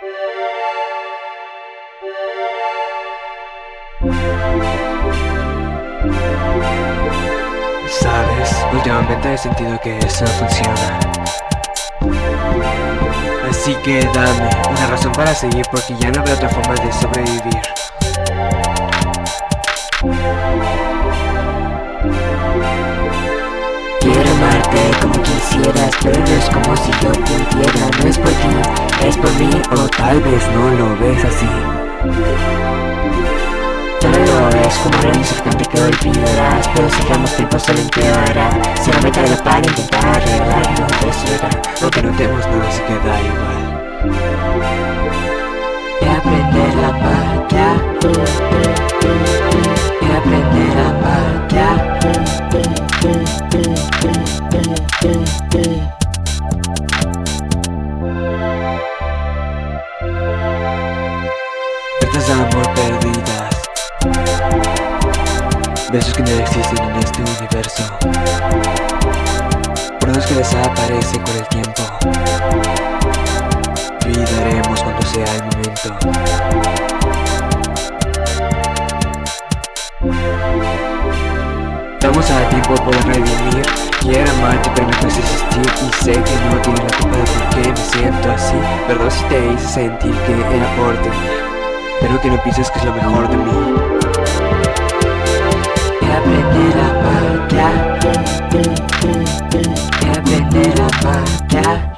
Sabes, últimamente he sentido que eso no funciona. Así que dame una razón para seguir porque ya no veo otra forma de sobrevivir. Quiero amarte como quisieras, pero tal vez no lo ves así. No lo ves como un incertante que olvidarás Pero si damos tiempo solo empeorará Si no me tardo para intentar arreglarlo de ciudad Aunque no tenemos nada así que da igual. Y aprender la magia Y aprender la magia De amor perdidas Besos que no existen en este universo. Pruebas que desaparecen con el tiempo. Olvidaremos cuando sea el momento. Vamos a tiempo por redimir Quiero amarte pero cuesta existir. Y sé que no tiene la culpa de por qué me siento así. Perdón si te hice sentir que era por ti pero que no pienses que es lo mejor de mí. Que aprender a matar. Que aprender a matar.